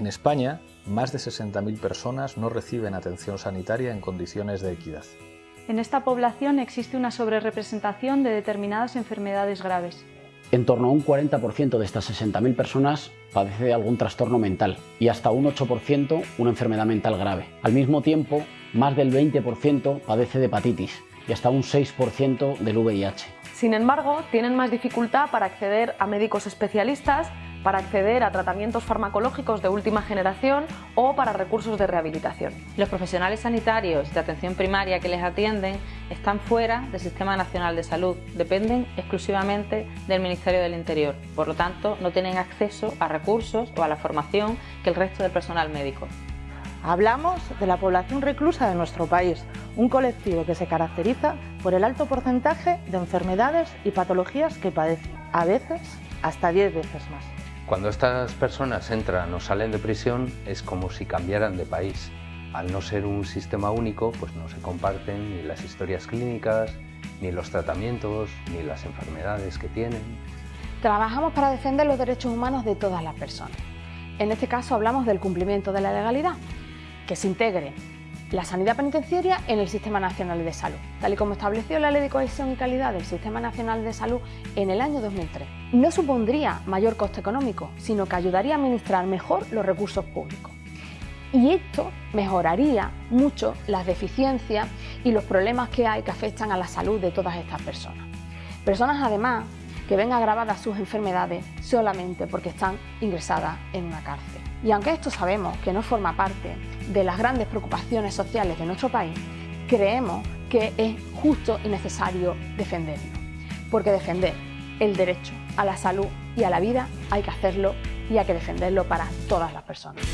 En España, más de 60.000 personas no reciben atención sanitaria en condiciones de equidad. En esta población existe una sobrerepresentación de determinadas enfermedades graves. En torno a un 40% de estas 60.000 personas padece de algún trastorno mental y hasta un 8% una enfermedad mental grave. Al mismo tiempo, más del 20% padece de hepatitis y hasta un 6% del VIH. Sin embargo, tienen más dificultad para acceder a médicos especialistas para acceder a tratamientos farmacológicos de última generación o para recursos de rehabilitación. Los profesionales sanitarios de atención primaria que les atienden están fuera del Sistema Nacional de Salud, dependen exclusivamente del Ministerio del Interior, por lo tanto no tienen acceso a recursos o a la formación que el resto del personal médico. Hablamos de la población reclusa de nuestro país, un colectivo que se caracteriza por el alto porcentaje de enfermedades y patologías que padecen, a veces hasta 10 veces más. Cuando estas personas entran o salen de prisión es como si cambiaran de país. Al no ser un sistema único, pues no se comparten ni las historias clínicas, ni los tratamientos, ni las enfermedades que tienen. Trabajamos para defender los derechos humanos de todas las personas. En este caso hablamos del cumplimiento de la legalidad, que se integre la sanidad penitenciaria en el Sistema Nacional de Salud, tal y como estableció la Ley de Cohesión y Calidad del Sistema Nacional de Salud en el año 2003. No supondría mayor coste económico, sino que ayudaría a administrar mejor los recursos públicos. Y esto mejoraría mucho las deficiencias y los problemas que hay que afectan a la salud de todas estas personas. Personas además que ven agravadas sus enfermedades solamente porque están ingresadas en una cárcel. Y aunque esto sabemos que no forma parte de las grandes preocupaciones sociales de nuestro país, creemos que es justo y necesario defenderlo. Porque defender el derecho a la salud y a la vida hay que hacerlo y hay que defenderlo para todas las personas.